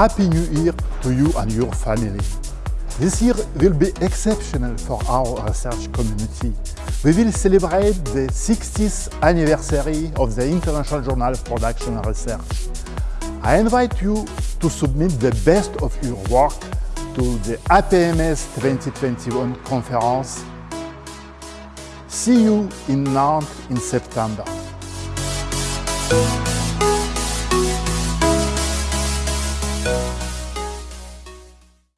Happy New Year to you and your family. This year will be exceptional for our research community. We will celebrate the 60th anniversary of the International Journal of Production Research. I invite you to submit the best of your work to the APMS 2021 conference. See you in Nantes in September.